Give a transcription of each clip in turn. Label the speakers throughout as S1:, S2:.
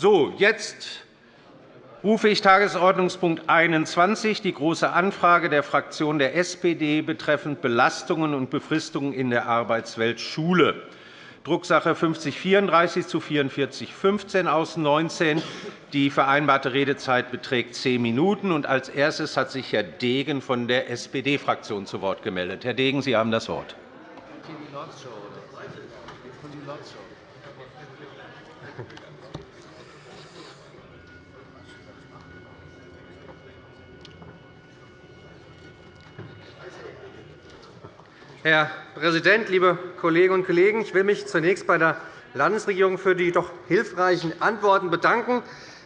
S1: So, jetzt rufe ich Tagesordnungspunkt 21, die Große Anfrage der Fraktion der SPD betreffend Belastungen und Befristungen in der Arbeitswelt Schule. Drucksache 5034 zu 4415 aus 19. Die vereinbarte Redezeit beträgt zehn Minuten. Als erstes hat sich Herr Degen von der SPD-Fraktion zu Wort gemeldet. Herr Degen, Sie haben das Wort.
S2: Herr Präsident, liebe Kolleginnen und Kollegen! Ich will mich zunächst bei der Landesregierung für die doch hilfreichen Antworten bedanken.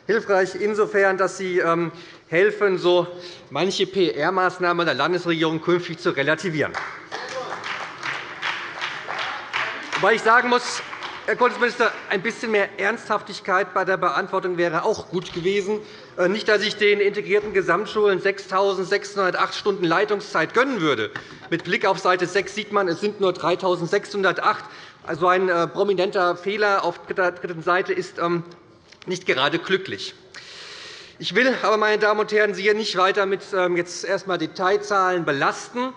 S2: Hilfreich insofern, dass sie ähm, helfen, so manche PR-Maßnahme der Landesregierung künftig zu relativieren. Wobei ich sagen muss, Herr Kultusminister, ein bisschen mehr Ernsthaftigkeit bei der Beantwortung wäre auch gut gewesen. Äh, nicht, dass ich den integrierten Gesamtschulen 6.608 Stunden Leitungszeit gönnen würde. Mit Blick auf Seite 6 sieht man, es sind nur 3.608. Also ein äh, prominenter Fehler auf der dritten Seite ist ähm, nicht gerade glücklich. Ich will aber, meine Damen und Herren, Sie hier nicht weiter mit ähm, jetzt erst einmal Detailzahlen belasten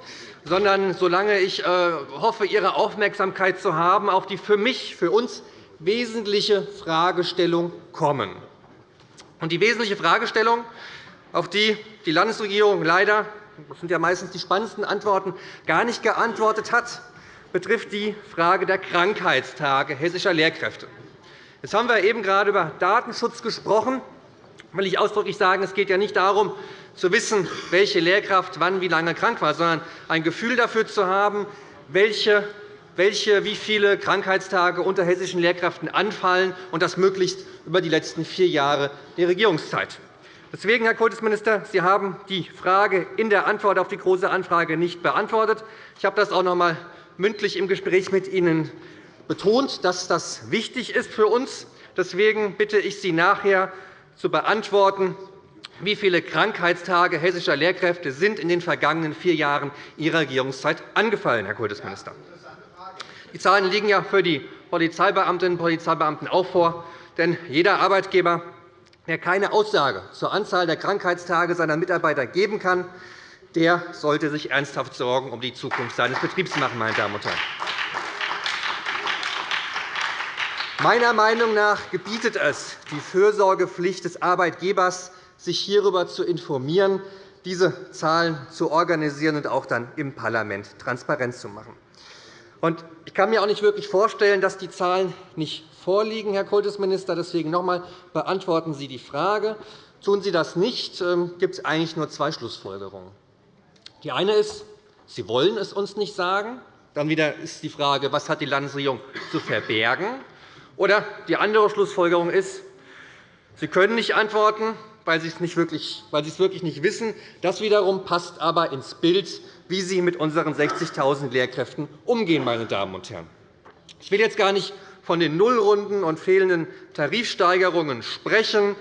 S2: sondern solange ich äh, hoffe, Ihre Aufmerksamkeit zu haben, auf die für mich, für uns wesentliche Fragestellung kommen. Und die wesentliche Fragestellung, auf die die Landesregierung leider das sind ja meistens die spannendsten Antworten gar nicht geantwortet hat, betrifft die Frage der Krankheitstage hessischer Lehrkräfte. Jetzt haben wir eben gerade über Datenschutz gesprochen. Will ich ausdrücklich sagen, es geht ja nicht darum, zu wissen, welche Lehrkraft wann wie lange krank war, sondern ein Gefühl dafür zu haben, welche, welche, wie viele Krankheitstage unter hessischen Lehrkräften anfallen, und das möglichst über die letzten vier Jahre der Regierungszeit. Deswegen, Herr Kultusminister, Sie haben die Frage in der Antwort auf die Große Anfrage nicht beantwortet. Ich habe das auch noch einmal mündlich im Gespräch mit Ihnen betont, dass das wichtig ist für uns. Deswegen bitte ich Sie nachher zu beantworten, wie viele Krankheitstage hessischer Lehrkräfte sind in den vergangenen vier Jahren Ihrer Regierungszeit angefallen, Herr Kultusminister? Die Zahlen liegen ja für die Polizeibeamtinnen und Polizeibeamten auch vor. Denn jeder Arbeitgeber, der keine Aussage zur Anzahl der Krankheitstage seiner Mitarbeiter geben kann, der sollte sich ernsthaft Sorgen um die Zukunft seines Betriebs machen. Meine Damen und Herren. Meiner Meinung nach gebietet es die Fürsorgepflicht des Arbeitgebers, sich hierüber zu informieren, diese Zahlen zu organisieren und auch dann im Parlament transparent zu machen. Ich kann mir auch nicht wirklich vorstellen, dass die Zahlen nicht vorliegen, Herr Kultusminister. Deswegen noch einmal, beantworten Sie die Frage. Tun Sie das nicht, ähm, gibt es eigentlich nur zwei Schlussfolgerungen. Die eine ist, Sie wollen es uns nicht sagen. Dann wieder ist die Frage, was hat die Landesregierung zu verbergen? Oder die andere Schlussfolgerung ist, Sie können nicht antworten, weil Sie es, wirklich, wirklich nicht wissen. Das wiederum passt aber ins Bild, wie Sie mit unseren 60.000 Lehrkräften umgehen. Meine Damen und Herren. Ich will jetzt gar nicht von den Nullrunden und fehlenden Tarifsteigerungen sprechen,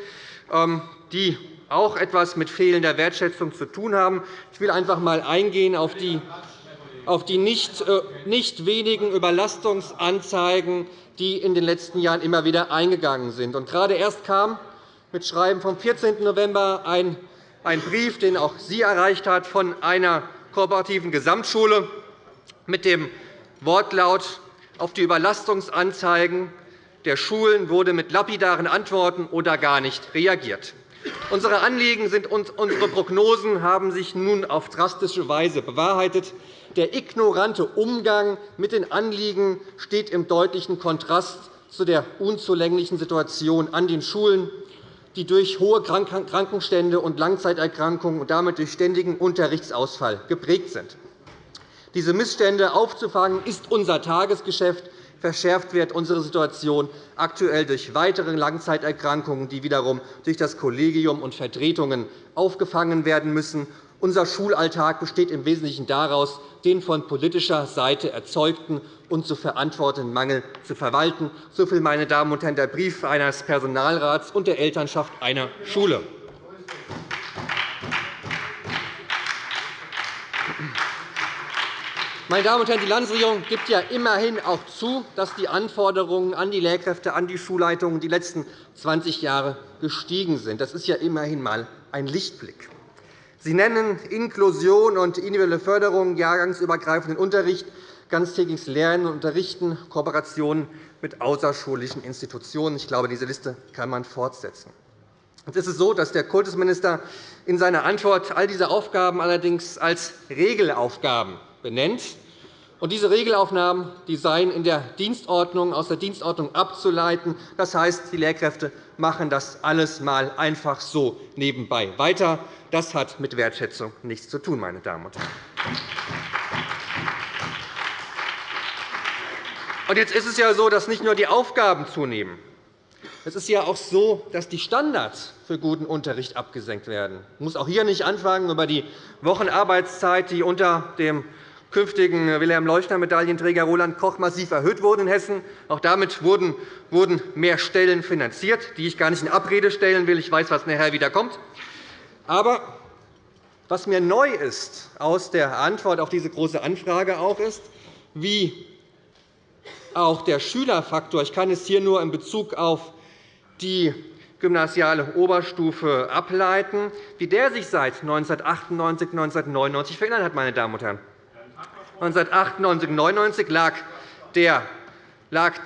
S2: ähm, die auch etwas mit fehlender Wertschätzung zu tun haben. Ich will einfach einmal eingehen auf die auf die nicht, äh, nicht wenigen Überlastungsanzeigen, die in den letzten Jahren immer wieder eingegangen sind. Und gerade erst kam mit Schreiben vom 14. November ein Brief, den auch Sie erreicht hat, von einer kooperativen Gesamtschule mit dem Wortlaut auf die Überlastungsanzeigen der Schulen wurde mit lapidaren Antworten oder gar nicht reagiert. Unsere Anliegen sind unsere Prognosen haben sich nun auf drastische Weise bewahrheitet. Der ignorante Umgang mit den Anliegen steht im deutlichen Kontrast zu der unzulänglichen Situation an den Schulen die durch hohe Krankenstände und Langzeiterkrankungen und damit durch ständigen Unterrichtsausfall geprägt sind. Diese Missstände aufzufangen, ist unser Tagesgeschäft. Verschärft wird unsere Situation aktuell durch weitere Langzeiterkrankungen, die wiederum durch das Kollegium und Vertretungen aufgefangen werden müssen. Unser Schulalltag besteht im Wesentlichen daraus, den von politischer Seite erzeugten und zu verantwortenden Mangel zu verwalten. So viel, meine Damen und Herren, der Brief eines Personalrats und der Elternschaft einer Schule. Meine Damen und Herren, die Landesregierung gibt ja immerhin auch zu, dass die Anforderungen an die Lehrkräfte, an die Schulleitungen die letzten 20 Jahre gestiegen sind. Das ist ja immerhin einmal ein Lichtblick. Sie nennen Inklusion und individuelle Förderung, jahrgangsübergreifenden Unterricht, ganztägiges Lernen und Unterrichten, Kooperationen mit außerschulischen Institutionen. Ich glaube, diese Liste kann man fortsetzen. Jetzt ist es so, dass der Kultusminister in seiner Antwort all diese Aufgaben allerdings als Regelaufgaben benennt. Und diese Regelaufnahmen die seien in der Dienstordnung, aus der Dienstordnung abzuleiten. Das heißt, die Lehrkräfte machen das alles mal einfach so nebenbei weiter. Das hat mit Wertschätzung nichts zu tun, meine Damen und Herren. Und jetzt ist es ja so, dass nicht nur die Aufgaben zunehmen. Es ist ja auch so, dass die Standards für guten Unterricht abgesenkt werden. Ich muss auch hier nicht anfangen über die Wochenarbeitszeit, die unter dem künftigen Wilhelm-Leuschner-Medaillenträger Roland Koch massiv erhöht wurde in Hessen. Auch damit wurden mehr Stellen finanziert, die ich gar nicht in Abrede stellen will. Ich weiß, was nachher wieder kommt. Aber was mir neu ist aus der Antwort auf diese Große Anfrage auch ist, wie auch der Schülerfaktor, ich kann es hier nur in Bezug auf die gymnasiale Oberstufe ableiten, wie der sich seit 1998 1999 verändert hat. Meine Damen und Herren. 1998 1999 lag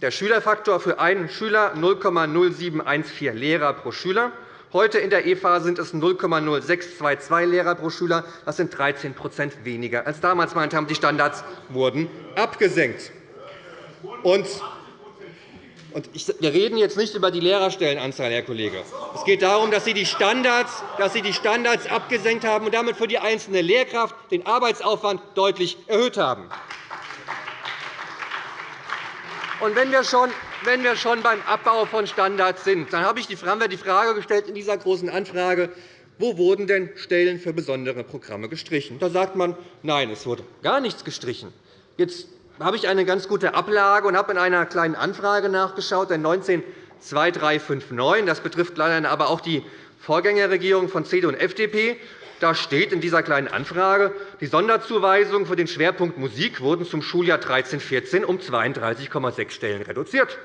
S2: der Schülerfaktor für einen Schüler 0,0714 Lehrer pro Schüler. Heute in der EFA sind es 0,0622 Lehrer pro Schüler. Das sind 13% weniger als damals. Meine Damen. Die Standards wurden abgesenkt. Und wir reden jetzt nicht über die Lehrerstellenanzahl, Herr Kollege. Es geht darum, dass Sie die Standards, dass Sie die Standards abgesenkt haben und damit für die einzelne Lehrkraft den Arbeitsaufwand deutlich erhöht haben. Und wenn wir schon wenn wir schon beim Abbau von Standards sind, dann haben wir die Frage gestellt in dieser Großen Anfrage, wo wurden denn Stellen für besondere Programme gestrichen? Da sagt man, nein, es wurde gar nichts gestrichen. Jetzt habe ich eine ganz gute Ablage und habe in einer kleinen Anfrage nachgeschaut, der 192359. Das betrifft leider aber auch die Vorgängerregierung von CDU und FDP. Da steht in dieser Kleinen Anfrage, die Sonderzuweisungen für den Schwerpunkt Musik wurden zum Schuljahr 13-14 um 32,6 Stellen reduziert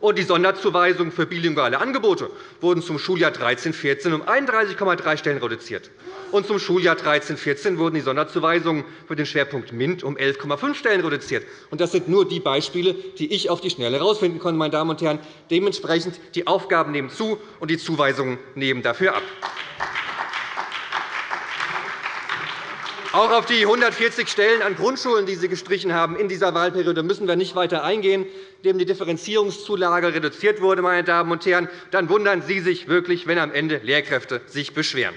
S2: und die Sonderzuweisungen für bilinguale Angebote wurden zum Schuljahr 13-14 um 31,3 Stellen reduziert. Und zum Schuljahr 13-14 wurden die Sonderzuweisungen für den Schwerpunkt MINT um 11,5 Stellen reduziert. Das sind nur die Beispiele, die ich auf die Schnelle herausfinden konnte. Meine Damen und Herren. Dementsprechend die Aufgaben nehmen zu, und die Zuweisungen nehmen dafür ab. Auch auf die 140 Stellen an Grundschulen, die Sie gestrichen haben in dieser Wahlperiode, müssen wir nicht weiter eingehen, indem die Differenzierungszulage reduziert wurde. Meine Damen und Herren. Dann wundern Sie sich wirklich, wenn am Ende Lehrkräfte sich beschweren.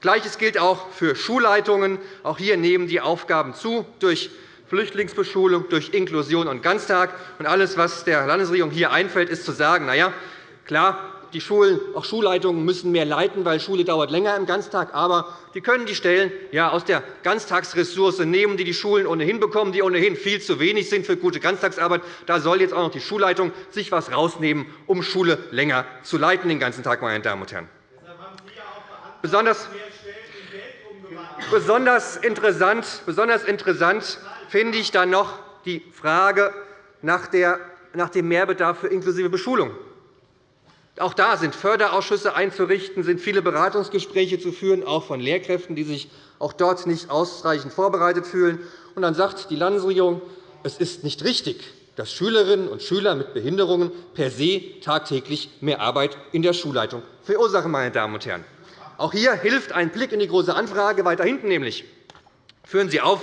S2: Gleiches gilt auch für Schulleitungen. Auch hier nehmen die Aufgaben zu durch Flüchtlingsbeschulung, durch Inklusion und Ganztag. Und alles, was der Landesregierung hier einfällt, ist zu sagen, na ja, klar, die Schulen, auch Schulleitungen müssen mehr leiten, weil Schule dauert länger im Ganztag. Aber die können die Stellen ja aus der Ganztagsressource nehmen, die die Schulen ohnehin bekommen, die ohnehin viel zu wenig sind für gute Ganztagsarbeit. Da soll jetzt auch noch die Schulleitung sich etwas rausnehmen, um Schule länger zu leiten den ganzen Tag, meine Damen und Herren. Besonders, besonders interessant, besonders interessant finde ich dann noch die Frage nach dem Mehrbedarf für inklusive Beschulung. Auch da sind Förderausschüsse einzurichten, sind viele Beratungsgespräche zu führen, auch von Lehrkräften, die sich auch dort nicht ausreichend vorbereitet fühlen. Und dann sagt die Landesregierung, es ist nicht richtig, dass Schülerinnen und Schüler mit Behinderungen per se tagtäglich mehr Arbeit in der Schulleitung verursachen. Meine Damen und Herren. Auch hier hilft ein Blick in die Große Anfrage weiter hinten, nämlich führen Sie auf,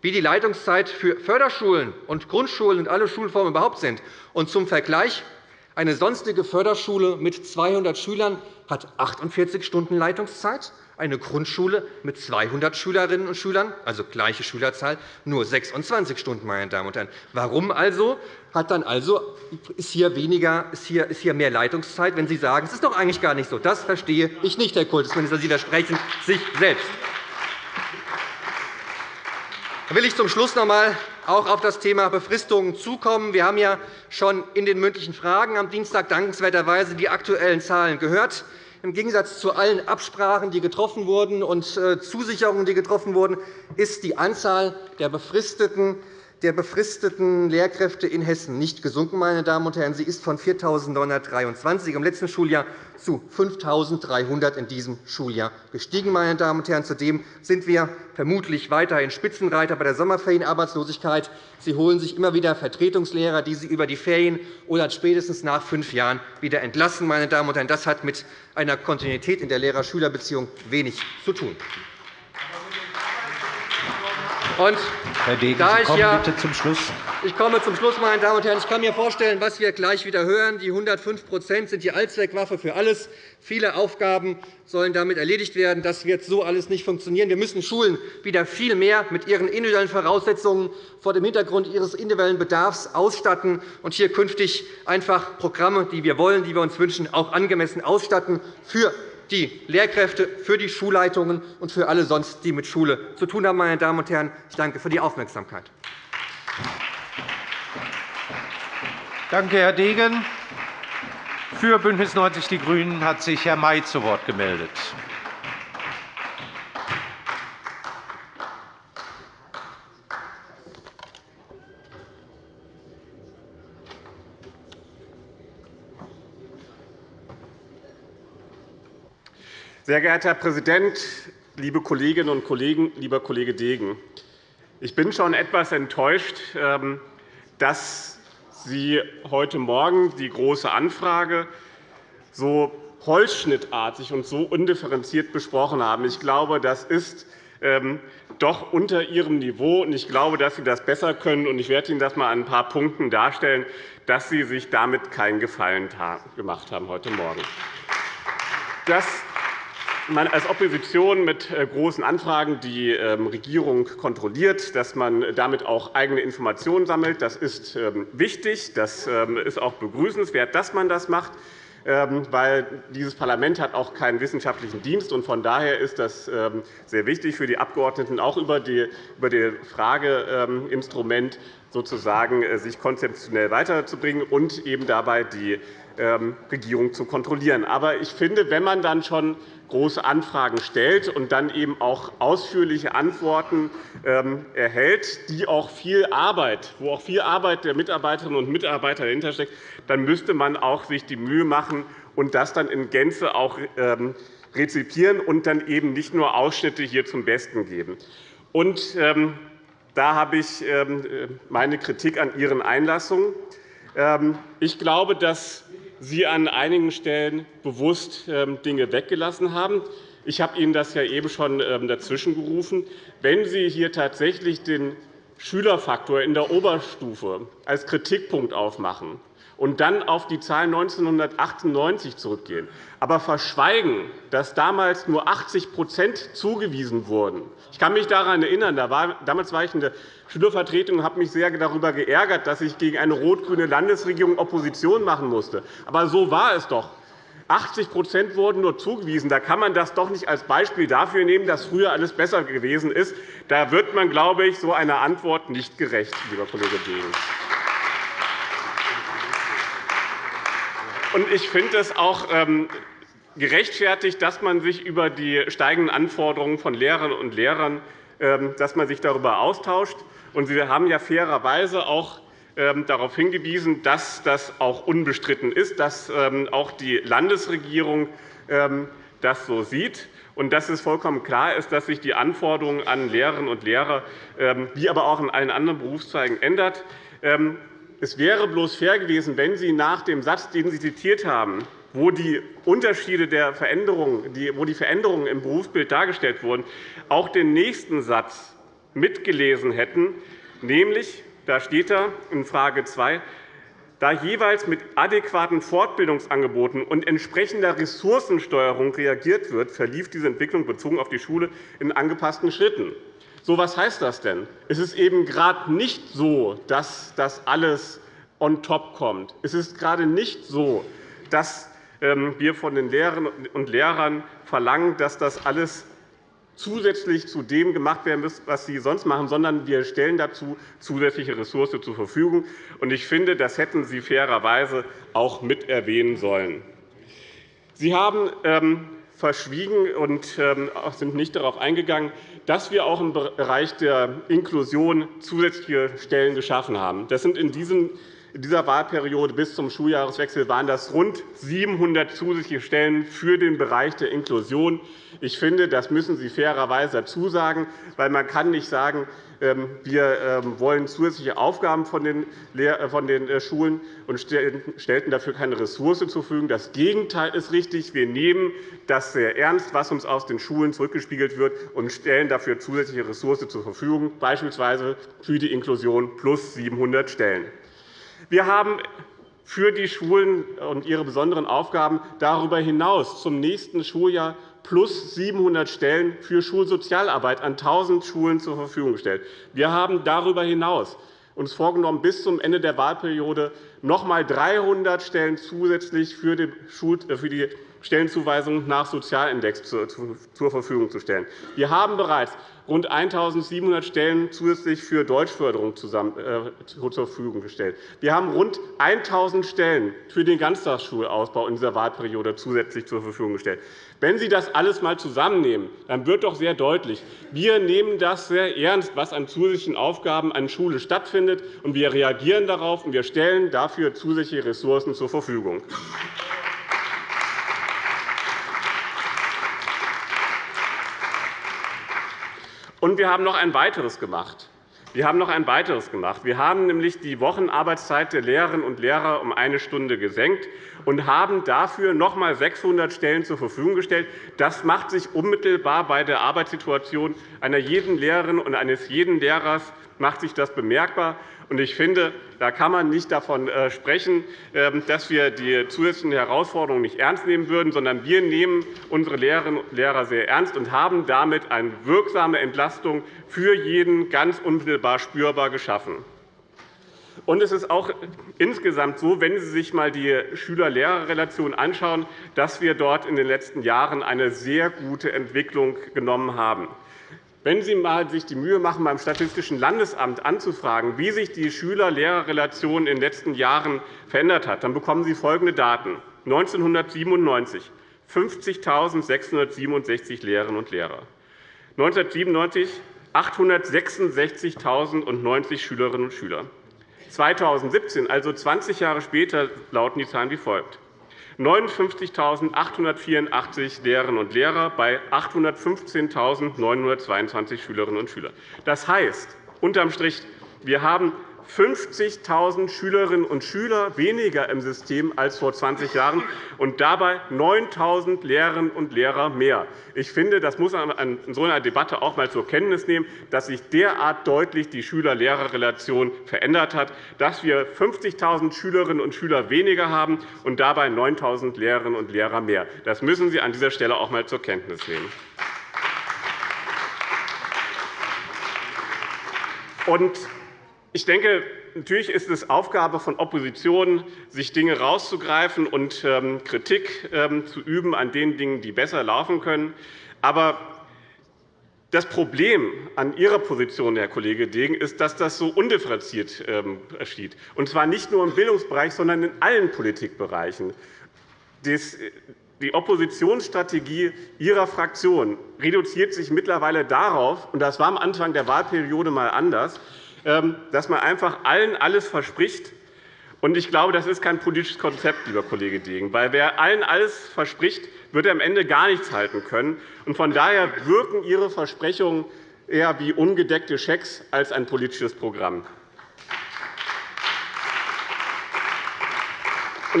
S2: wie die Leitungszeit für Förderschulen und Grundschulen und alle Schulformen überhaupt sind. Und zum Vergleich eine sonstige Förderschule mit 200 Schülern hat 48 Stunden Leitungszeit, eine Grundschule mit 200 Schülerinnen und Schülern, also gleiche Schülerzahl, nur 26 Stunden. Meine Damen und Herren. Warum also hat dann also ist hier, weniger, ist hier, ist hier mehr Leitungszeit, wenn Sie sagen, es ist doch eigentlich gar nicht so? Das verstehe ich nicht, Herr Kultusminister. Sie widersprechen sich selbst. Will ich zum Schluss noch einmal auch auf das Thema Befristungen zukommen. Wir haben ja schon in den mündlichen Fragen am Dienstag dankenswerterweise die aktuellen Zahlen gehört. Im Gegensatz zu allen Absprachen, die getroffen wurden, und äh, Zusicherungen, die getroffen wurden, ist die Anzahl der befristeten der befristeten Lehrkräfte in Hessen nicht gesunken. Meine Damen und Herren. Sie ist von 4.923 im letzten Schuljahr zu 5.300 in diesem Schuljahr gestiegen. Meine Damen und Herren. Zudem sind wir vermutlich weiterhin Spitzenreiter bei der Sommerferienarbeitslosigkeit. Sie holen sich immer wieder Vertretungslehrer, die Sie über die Ferien oder spätestens nach fünf Jahren wieder entlassen. Meine Damen und Herren. Das hat mit einer Kontinuität in der Lehrer-Schüler-Beziehung wenig zu tun.
S1: Und Herr Degen, Sie kommen ja, bitte zum Schluss.
S2: Ich komme zum Schluss, meine Damen und Herren. Ich kann mir vorstellen, was wir gleich wieder hören. Die 105% sind die Allzweckwaffe für alles. Viele Aufgaben sollen damit erledigt werden. Das wird so alles nicht funktionieren. Wir müssen Schulen wieder viel mehr mit ihren individuellen Voraussetzungen vor dem Hintergrund ihres individuellen Bedarfs ausstatten und hier künftig einfach Programme, die wir wollen, die wir uns wünschen, auch angemessen ausstatten für die Lehrkräfte, für die Schulleitungen und für alle sonst, die mit Schule zu tun haben. Meine Damen und Herren, ich danke für die Aufmerksamkeit.
S1: Danke, Herr Degen. Für BÜNDNIS 90 die GRÜNEN hat sich Herr May zu Wort gemeldet.
S3: Sehr geehrter Herr Präsident, liebe Kolleginnen und Kollegen, lieber Kollege Degen! Ich bin schon etwas enttäuscht, ähm, dass Sie heute Morgen die Große Anfrage so holzschnittartig und so undifferenziert besprochen haben. Ich glaube, das ist ähm, doch unter Ihrem Niveau. Ich glaube, dass Sie das besser können. Ich werde Ihnen das einmal an ein paar Punkten darstellen, dass Sie sich damit keinen Gefallen gemacht haben heute Morgen. Das man als Opposition mit äh, großen Anfragen die ähm, Regierung kontrolliert, dass man damit auch eigene Informationen sammelt. Das ist ähm, wichtig. Das ähm, ist auch begrüßenswert, dass man das macht weil dieses Parlament hat auch keinen wissenschaftlichen Dienst. hat. Von daher ist das sehr wichtig für die Abgeordneten, auch über das Frageinstrument sozusagen, äh, sich konzeptionell weiterzubringen und eben dabei die Regierung zu kontrollieren. Aber ich finde, wenn man dann schon große Anfragen stellt und dann eben auch ausführliche Antworten ähm, erhält, die auch viel Arbeit, wo auch viel Arbeit der Mitarbeiterinnen und Mitarbeiter dahinter steckt, dann müsste man auch sich die Mühe machen und das dann in Gänze auch ähm, rezipieren und dann eben nicht nur Ausschnitte hier zum Besten geben. Und, ähm, da habe ich meine Kritik an Ihren Einlassungen. Ich glaube, dass Sie an einigen Stellen bewusst ähm, Dinge weggelassen haben. Ich habe Ihnen das ja eben schon ähm, dazwischen gerufen. Wenn Sie hier tatsächlich den Schülerfaktor in der Oberstufe als Kritikpunkt aufmachen, und dann auf die Zahl 1998 zurückgehen, aber verschweigen, dass damals nur 80% zugewiesen wurden. Ich kann mich daran erinnern, damals war ich in der Schülervertretung und habe mich sehr darüber geärgert, dass ich gegen eine rot-grüne Landesregierung Opposition machen musste. Aber so war es doch. 80% wurden nur zugewiesen. Da kann man das doch nicht als Beispiel dafür nehmen, dass früher alles besser gewesen ist. Da wird man, glaube ich, so einer Antwort nicht gerecht, lieber Kollege Degen. Ich finde es auch ähm, gerechtfertigt, dass man sich über die steigenden Anforderungen von Lehrerinnen und Lehrern ähm, dass man sich darüber austauscht. Sie haben ja fairerweise auch ähm, darauf hingewiesen, dass das auch unbestritten ist, dass auch die Landesregierung das so sieht und dass es vollkommen klar ist, dass sich die Anforderungen an Lehrerinnen und Lehrer wie aber auch in allen anderen Berufszweigen ändern. Es wäre bloß fair gewesen, wenn Sie nach dem Satz, den Sie zitiert haben, wo die Unterschiede der Veränderungen, wo die Veränderungen im Berufsbild dargestellt wurden, auch den nächsten Satz mitgelesen hätten, nämlich, da steht da in Frage 2, da jeweils mit adäquaten Fortbildungsangeboten und entsprechender Ressourcensteuerung reagiert wird, verlief diese Entwicklung bezogen auf die Schule in angepassten Schritten. So, was heißt das denn? Es ist eben gerade nicht so, dass das alles on top kommt. Es ist gerade nicht so, dass ähm, wir von den Lehrerinnen und Lehrern verlangen, dass das alles zusätzlich zu dem gemacht werden muss, was sie sonst machen, sondern wir stellen dazu zusätzliche Ressourcen zur Verfügung. Ich finde, das hätten Sie fairerweise auch mit erwähnen sollen. Sie haben ähm, verschwiegen und ähm, sind nicht darauf eingegangen, dass wir auch im Bereich der Inklusion zusätzliche Stellen geschaffen haben. Das sind in diesem in dieser Wahlperiode bis zum Schuljahreswechsel waren das rund 700 zusätzliche Stellen für den Bereich der Inklusion. Ich finde, das müssen Sie fairerweise dazu sagen, weil man kann nicht sagen, ähm, wir ähm, wollen zusätzliche Aufgaben von den äh, äh, Schulen und stellten dafür keine Ressource zur Verfügung. Das Gegenteil ist richtig. Wir nehmen das sehr ernst, was uns aus den Schulen zurückgespiegelt wird, und stellen dafür zusätzliche Ressourcen zur Verfügung, beispielsweise für die Inklusion plus 700 Stellen. Wir haben für die Schulen und ihre besonderen Aufgaben darüber hinaus zum nächsten Schuljahr plus 700 Stellen für Schulsozialarbeit an 1.000 Schulen zur Verfügung gestellt. Wir haben darüber hinaus uns vorgenommen, bis zum Ende der Wahlperiode noch einmal 300 Stellen zusätzlich für die Stellenzuweisung nach Sozialindex zur Verfügung zu stellen. Wir haben bereits rund 1.700 Stellen zusätzlich für Deutschförderung äh, zur Verfügung gestellt. Wir haben rund 1.000 Stellen für den Ganztagsschulausbau in dieser Wahlperiode zusätzlich zur Verfügung gestellt. Wenn Sie das alles einmal zusammennehmen, dann wird doch sehr deutlich, wir nehmen das sehr ernst, was an zusätzlichen Aufgaben an Schule stattfindet, und wir reagieren darauf, und wir stellen dafür zusätzliche Ressourcen zur Verfügung. Und wir haben noch ein weiteres gemacht. Wir haben noch ein weiteres gemacht. Wir haben nämlich die Wochenarbeitszeit der Lehrerinnen und Lehrer um eine Stunde gesenkt und haben dafür noch einmal 600 Stellen zur Verfügung gestellt. Das macht sich unmittelbar bei der Arbeitssituation einer jeden Lehrerin und eines jeden Lehrers macht sich das bemerkbar. Ich finde, da kann man nicht davon äh, sprechen, ähm, dass wir die zusätzlichen Herausforderungen nicht ernst nehmen würden, sondern wir nehmen unsere Lehrerinnen und Lehrer sehr ernst und haben damit eine wirksame Entlastung für jeden ganz unmittelbar spürbar geschaffen. es ist auch insgesamt so, wenn Sie sich einmal die Schüler-Lehrer-Relation anschauen, dass wir dort in den letzten Jahren eine sehr gute Entwicklung genommen haben. Wenn Sie sich die Mühe machen, beim Statistischen Landesamt anzufragen, wie sich die Schüler-Lehrer-Relation in den letzten Jahren verändert hat, dann bekommen Sie folgende Daten. 1997 50.667 Lehrerinnen und Lehrer, 1997 866.090 Schülerinnen und Schüler. 2017, also 20 Jahre später, lauten die Zahlen wie folgt. 59.884 Lehrerinnen und Lehrer bei 815.922 Schülerinnen und Schülern. Das heißt, unterm Strich, wir haben 50.000 Schülerinnen und Schüler weniger im System als vor 20 Jahren und dabei 9.000 Lehrerinnen und Lehrer mehr. Ich finde, das muss man in so einer Debatte auch einmal zur Kenntnis nehmen, dass sich derart deutlich die Schüler-Lehrer-Relation verändert hat, dass wir 50.000 Schülerinnen und Schüler weniger haben und dabei 9.000 Lehrerinnen und Lehrer mehr. Das müssen Sie an dieser Stelle auch einmal zur Kenntnis nehmen. Und ich denke, natürlich ist es Aufgabe von Opposition, sich Dinge herauszugreifen und ähm, Kritik ähm, zu üben an den Dingen, die besser laufen können. Aber das Problem an Ihrer Position, Herr Kollege Degen, ist, dass das so undifferenziert ähm, geschieht, und zwar nicht nur im Bildungsbereich, sondern in allen Politikbereichen. Die Oppositionsstrategie Ihrer Fraktion reduziert sich mittlerweile darauf, und das war am Anfang der Wahlperiode einmal anders, dass man einfach allen alles verspricht. Ich glaube, das ist kein politisches Konzept, lieber Kollege Degen. Weil wer allen alles verspricht, wird am Ende gar nichts halten können. Von daher wirken Ihre Versprechungen eher wie ungedeckte Schecks als ein politisches Programm.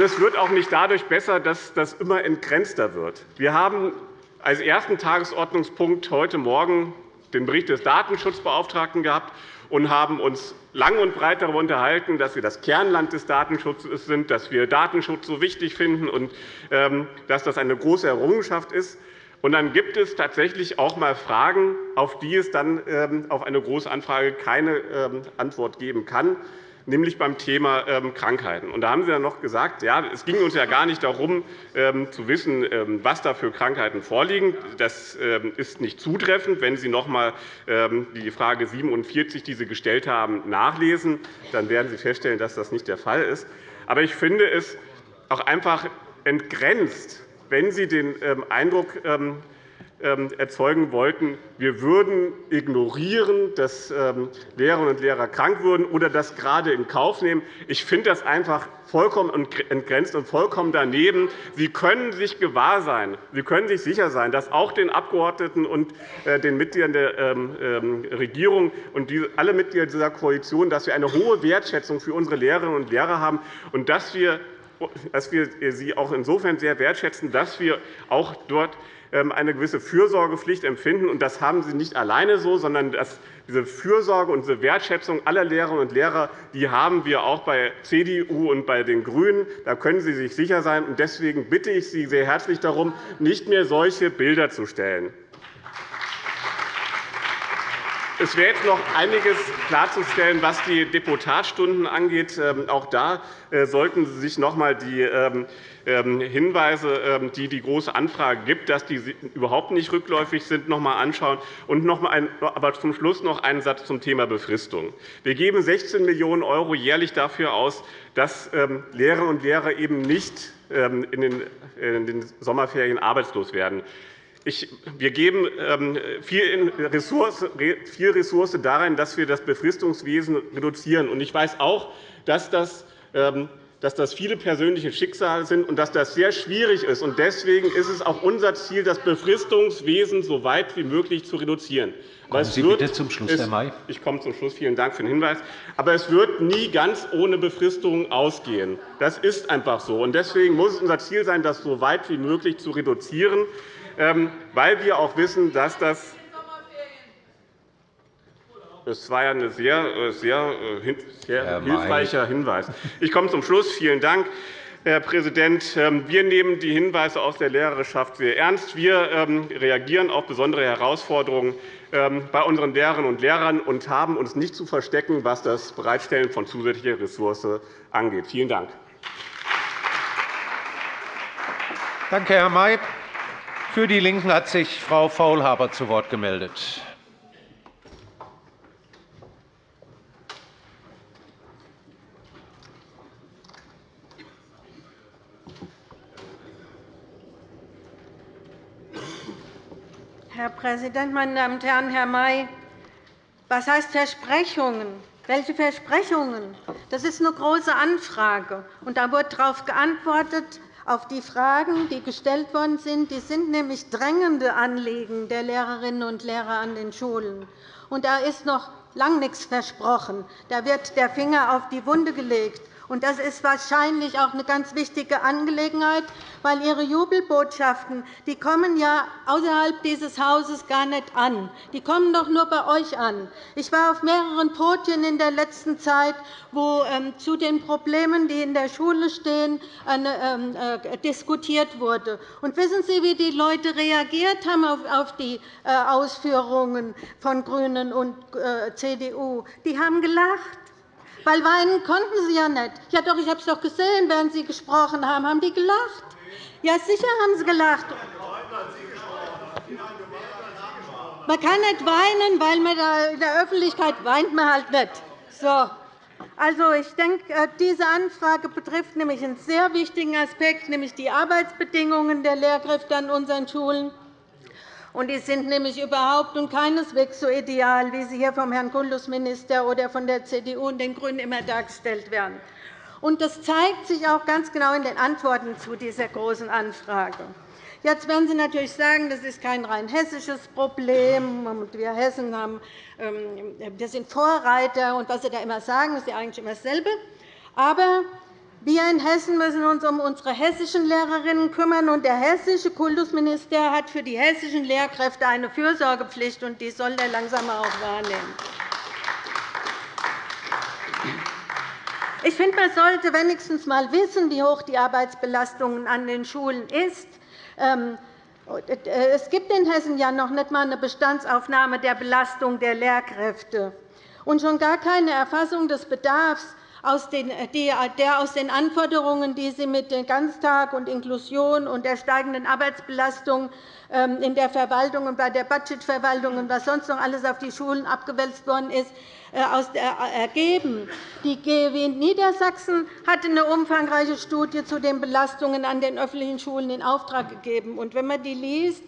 S3: Es wird auch nicht dadurch besser, dass das immer entgrenzter wird. Wir haben als ersten Tagesordnungspunkt heute Morgen den Bericht des Datenschutzbeauftragten gehabt und haben uns lang und breit darüber unterhalten, dass wir das Kernland des Datenschutzes sind, dass wir Datenschutz so wichtig finden und ähm, dass das eine große Errungenschaft ist. Und dann gibt es tatsächlich auch einmal Fragen, auf die es dann ähm, auf eine Große Anfrage keine ähm, Antwort geben kann nämlich beim Thema ähm, Krankheiten. da haben Sie dann noch gesagt, ja, es ging uns ja gar nicht darum, ähm, zu wissen, ähm, was da für Krankheiten vorliegen. Das ist nicht zutreffend. Wenn Sie noch einmal die Frage 47, die Sie gestellt haben, nachlesen, dann werden Sie feststellen, dass das nicht der Fall ist. Aber ich finde es auch einfach entgrenzt, wenn Sie den Eindruck erzeugen wollten, wir würden ignorieren, dass ähm, Lehrerinnen und Lehrer krank würden oder das gerade in Kauf nehmen. Ich finde das einfach vollkommen entgrenzt und vollkommen daneben. Sie können sich gewahr sein, Sie können sich sicher sein, dass auch den Abgeordneten und äh, den Mitgliedern der ähm, Regierung und alle Mitglieder dieser Koalition, dass wir eine hohe Wertschätzung für unsere Lehrerinnen und Lehrer haben und dass wir dass wir sie auch insofern sehr wertschätzen, dass wir auch dort ähm, eine gewisse Fürsorgepflicht empfinden. das haben Sie nicht alleine so, sondern diese Fürsorge und diese Wertschätzung aller Lehrerinnen und Lehrer die haben wir auch bei CDU und bei den GRÜNEN. Da können Sie sich sicher sein. Deswegen bitte ich Sie sehr herzlich darum, nicht mehr solche Bilder zu stellen. Es wäre jetzt noch einiges klarzustellen, was die Deputatstunden angeht. Ähm, auch da äh, sollten Sie sich noch einmal die ähm, ähm, Hinweise, die die Große Anfrage gibt, dass die überhaupt nicht rückläufig sind, noch einmal anschauen. Und noch einmal aber zum Schluss noch einen Satz zum Thema Befristung. Wir geben 16 Millionen € jährlich dafür aus, dass Lehrerinnen und Lehrer eben nicht in den Sommerferien arbeitslos werden. wir geben viel Ressource darin, dass wir das Befristungswesen reduzieren. Ich weiß auch, dass das dass das viele persönliche Schicksale sind und dass das sehr schwierig ist. Deswegen ist es auch unser Ziel, das Befristungswesen so weit wie möglich zu reduzieren.
S1: Kommen Sie bitte zum Schluss, Herr May.
S3: Ich komme zum Schluss. Vielen Dank für den Hinweis. Aber es wird nie ganz ohne Befristung ausgehen. Das ist einfach so. Deswegen muss es unser Ziel sein, das so weit wie möglich zu reduzieren, ähm, weil wir auch wissen, dass das das war ja ein sehr, äh, sehr, äh, sehr hilfreicher Hinweis. Ich komme zum Schluss. Vielen Dank. Herr Präsident, ähm, wir nehmen die Hinweise aus der Lehrerschaft sehr ernst. Wir ähm, reagieren auf besondere Herausforderungen ähm, bei unseren Lehrerinnen und Lehrern und haben uns nicht zu verstecken, was das Bereitstellen von zusätzlicher Ressource angeht. Vielen Dank.
S1: Danke, Herr May. Für die LINKEN hat sich Frau Faulhaber zu Wort gemeldet.
S4: Herr Präsident, meine Damen und Herren! Herr May, was heißt Versprechungen? Welche Versprechungen? Das ist eine große Anfrage. Und da wird darauf geantwortet, auf die Fragen, die gestellt worden sind. Die sind nämlich drängende Anliegen der Lehrerinnen und Lehrer an den Schulen. Und da ist noch lange nichts versprochen. Da wird der Finger auf die Wunde gelegt. Das ist wahrscheinlich auch eine ganz wichtige Angelegenheit, weil Ihre Jubelbotschaften die kommen ja außerhalb dieses Hauses gar nicht an. Die kommen doch nur bei euch an. Ich war auf mehreren Podien in der letzten Zeit, wo ähm, zu den Problemen, die in der Schule stehen, ähm, äh, diskutiert wurde. Und wissen Sie, wie die Leute reagiert haben auf die äh, Ausführungen von GRÜNEN und äh, CDU? Die haben gelacht. Weil weinen konnten sie ja nicht. Ja, doch, ich habe es doch gesehen, während Sie gesprochen haben. Haben die gelacht? Ja, sicher haben sie gelacht. Man kann nicht weinen, weil man in der Öffentlichkeit weint man halt nicht. So. Also, ich denke, äh, diese Anfrage betrifft nämlich einen sehr wichtigen Aspekt, nämlich die Arbeitsbedingungen der Lehrkräfte an unseren Schulen. Und die sind nämlich überhaupt und keineswegs so ideal, wie sie hier vom Herrn Kultusminister oder von der CDU und den GRÜNEN immer dargestellt werden. Und das zeigt sich auch ganz genau in den Antworten zu dieser Großen Anfrage. Jetzt werden Sie natürlich sagen, das ist kein rein hessisches Problem. Wir Hessen haben, ähm, wir sind Vorreiter. Und was Sie da immer sagen, ist ja eigentlich immer dasselbe. Aber wir in Hessen müssen uns um unsere hessischen Lehrerinnen kümmern, und der hessische Kultusminister hat für die hessischen Lehrkräfte eine Fürsorgepflicht, und die soll er langsam auch wahrnehmen. Ich finde, man sollte wenigstens einmal wissen, wie hoch die Arbeitsbelastung an den Schulen ist. Ähm, es gibt in Hessen ja noch nicht einmal eine Bestandsaufnahme der Belastung der Lehrkräfte und schon gar keine Erfassung des Bedarfs der aus den Anforderungen, die Sie mit dem Ganztag und Inklusion und der steigenden Arbeitsbelastung ähm, in der Verwaltung und bei der Budgetverwaltung und was sonst noch alles auf die Schulen abgewälzt worden ist, äh, äh, ergeben. Die GEW Niedersachsen hat eine umfangreiche Studie zu den Belastungen an den öffentlichen Schulen in Auftrag gegeben. Wenn man die liest,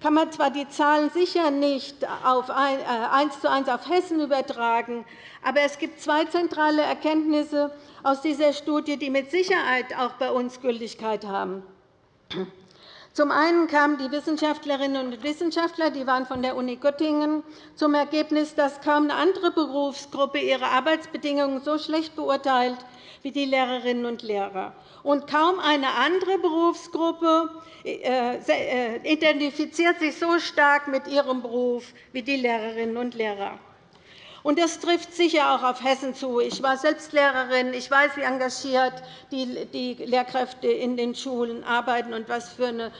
S4: kann man zwar die Zahlen sicher nicht auf eins zu eins auf Hessen übertragen, aber es gibt zwei zentrale Erkenntnisse aus dieser Studie, die mit Sicherheit auch bei uns Gültigkeit haben. Zum einen kamen die Wissenschaftlerinnen und Wissenschaftler, die waren von der Uni Göttingen, zum Ergebnis, dass kaum eine andere Berufsgruppe ihre Arbeitsbedingungen so schlecht beurteilt wie die Lehrerinnen und Lehrer. Und kaum eine andere Berufsgruppe äh, äh, identifiziert sich so stark mit ihrem Beruf wie die Lehrerinnen und Lehrer. Und das trifft sicher auch auf Hessen zu. Ich war selbst Lehrerin. Ich weiß, wie engagiert die Lehrkräfte in den Schulen arbeiten und was für eine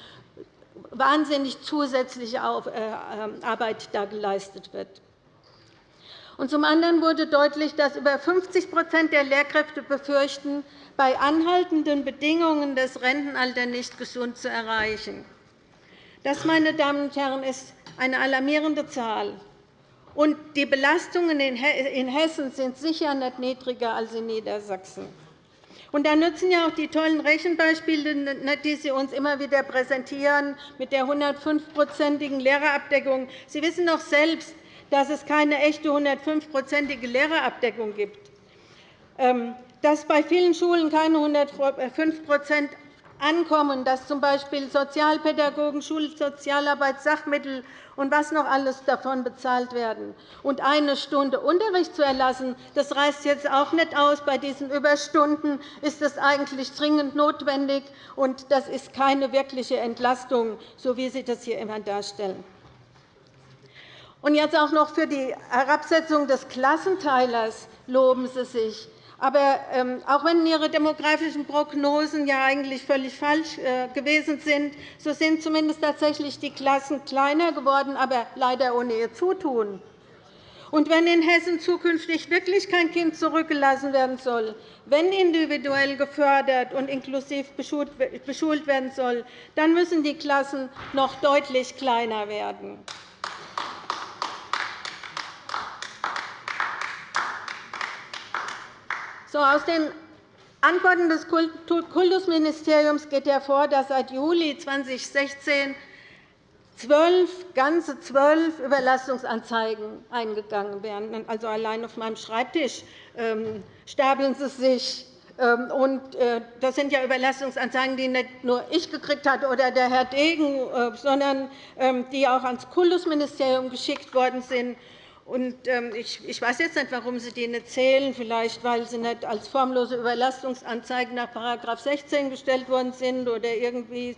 S4: wahnsinnig zusätzliche äh, ähm, Arbeit da geleistet wird. Und zum anderen wurde deutlich, dass über 50% der Lehrkräfte befürchten, bei anhaltenden Bedingungen das Rentenalter nicht gesund zu erreichen. Das, meine Damen und Herren, ist eine alarmierende Zahl. Und die Belastungen in Hessen sind sicher nicht niedriger als in Niedersachsen. Und da nützen ja auch die tollen Rechenbeispiele, die Sie uns immer wieder präsentieren, mit der 105-prozentigen Lehrerabdeckung. Sie wissen doch selbst, dass es keine echte 105-prozentige Lehrerabdeckung gibt, ähm, dass bei vielen Schulen keine 105 ankommen, dass z. B. Sozialpädagogen, Schulsozialarbeit, Sachmittel und was noch alles davon bezahlt werden. Und eine Stunde Unterricht zu erlassen, das reißt jetzt auch nicht aus. Bei diesen Überstunden ist das eigentlich dringend notwendig, und das ist keine wirkliche Entlastung, so wie Sie das hier immer darstellen. Und jetzt auch noch für die Herabsetzung des Klassenteilers loben Sie sich. Aber ähm, auch wenn Ihre demografischen Prognosen ja eigentlich völlig falsch äh, gewesen sind, so sind zumindest tatsächlich die Klassen kleiner geworden, aber leider ohne Ihr Zutun. Und wenn in Hessen zukünftig wirklich kein Kind zurückgelassen werden soll, wenn individuell gefördert und inklusiv beschult werden soll, dann müssen die Klassen noch deutlich kleiner werden. So, aus den Antworten des Kultusministeriums geht hervor, dass seit Juli 2016 zwölf, ganze zwölf Überlastungsanzeigen eingegangen werden. Also allein auf meinem Schreibtisch ähm, stapeln sie sich. Ähm, und äh, das sind ja Überlastungsanzeigen, die nicht nur ich gekriegt habe oder der Herr Degen, äh, sondern ähm, die auch ans Kultusministerium geschickt worden sind. Ähm, ich weiß jetzt nicht, warum Sie die nicht zählen, vielleicht weil sie nicht als formlose Überlastungsanzeigen nach § 16 gestellt worden sind, oder irgendwie,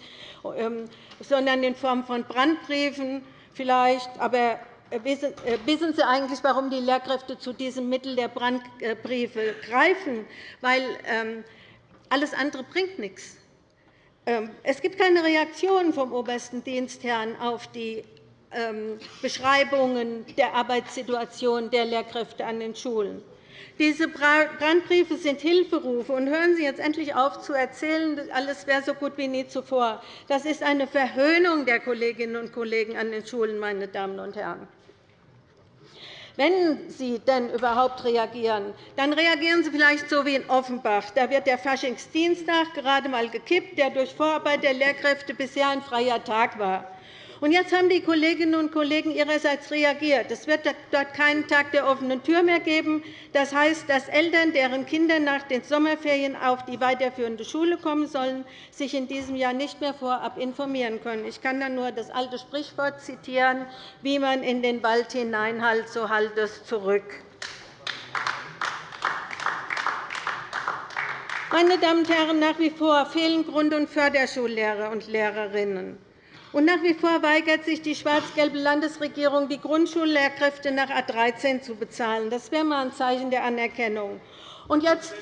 S4: ähm, sondern in Form von Brandbriefen vielleicht. Aber äh, äh, wissen Sie eigentlich, warum die Lehrkräfte zu diesem Mittel der Brandbriefe greifen? Weil ähm, alles andere bringt nichts. Es gibt keine Reaktion vom obersten Dienstherrn auf die Beschreibungen der Arbeitssituation der Lehrkräfte an den Schulen. Diese Brandbriefe sind Hilferufe. Und hören Sie jetzt endlich auf zu erzählen, alles wäre so gut wie nie zuvor. Das ist eine Verhöhnung der Kolleginnen und Kollegen an den Schulen, meine Damen und Herren. Wenn Sie denn überhaupt reagieren, dann reagieren Sie vielleicht so wie in Offenbach. Da wird der Faschingsdienstag gerade einmal gekippt, der durch Vorarbeit der Lehrkräfte bisher ein freier Tag war. Und jetzt haben die Kolleginnen und Kollegen ihrerseits reagiert. Es wird dort keinen Tag der offenen Tür mehr geben. Das heißt, dass Eltern, deren Kinder nach den Sommerferien auf die weiterführende Schule kommen sollen, sich in diesem Jahr nicht mehr vorab informieren können. Ich kann dann nur das alte Sprichwort zitieren, wie man in den Wald hineinhallt, so hallt es zurück. Meine Damen und Herren, nach wie vor fehlen Grund- und Förderschullehrer und Lehrerinnen. Und nach wie vor weigert sich die schwarz-gelbe Landesregierung, die Grundschullehrkräfte nach A 13 zu bezahlen. Das wäre einmal ein Zeichen der Anerkennung. Und jetzt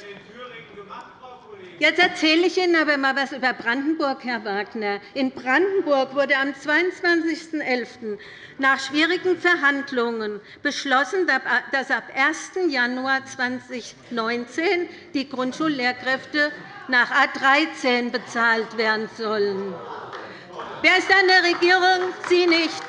S4: Jetzt erzähle ich Ihnen aber einmal etwas über Brandenburg, Herr Wagner. In Brandenburg wurde am 22.11. nach schwierigen Verhandlungen beschlossen, dass ab 1. Januar 2019 die Grundschullehrkräfte nach A 13 bezahlt werden sollen. Wer ist an der Regierung? Sie nicht.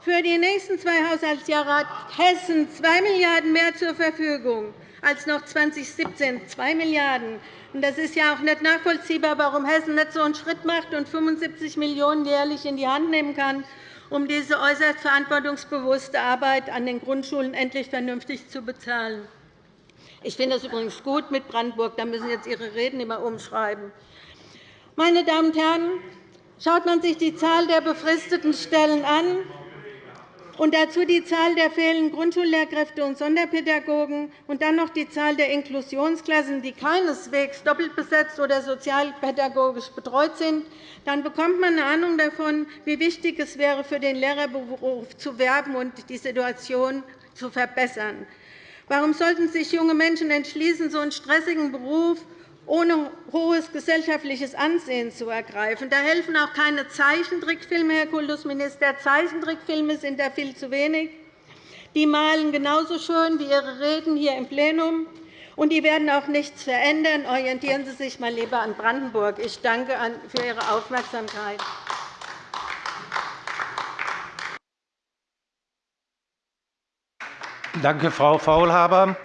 S4: Für die nächsten zwei Haushaltsjahre hat Hessen 2 Milliarden € mehr zur Verfügung als noch 2017, 2 Milliarden €. Das ist ja auch nicht nachvollziehbar, warum Hessen nicht so einen Schritt macht und 75 Millionen € jährlich in die Hand nehmen kann, um diese äußerst verantwortungsbewusste Arbeit an den Grundschulen endlich vernünftig zu bezahlen. Ich finde es übrigens gut mit Brandenburg. Da müssen jetzt Ihre Reden immer umschreiben. Meine Damen und Herren, schaut man sich die Zahl der befristeten Stellen an, und dazu die Zahl der fehlenden Grundschullehrkräfte und Sonderpädagogen und dann noch die Zahl der Inklusionsklassen, die keineswegs doppelt besetzt oder sozialpädagogisch betreut sind, dann bekommt man eine Ahnung davon, wie wichtig es wäre, für den Lehrerberuf zu werben und die Situation zu verbessern. Warum sollten sich junge Menschen entschließen, so einen stressigen Beruf ohne hohes gesellschaftliches Ansehen zu ergreifen. Da helfen auch keine Zeichentrickfilme, Herr Kultusminister. Zeichentrickfilme sind da viel zu wenig. Die malen genauso schön wie Ihre Reden hier im Plenum. Und die werden auch nichts verändern. Orientieren Sie sich mal lieber an Brandenburg. Ich danke für Ihre Aufmerksamkeit.
S1: Danke, Frau Faulhaber.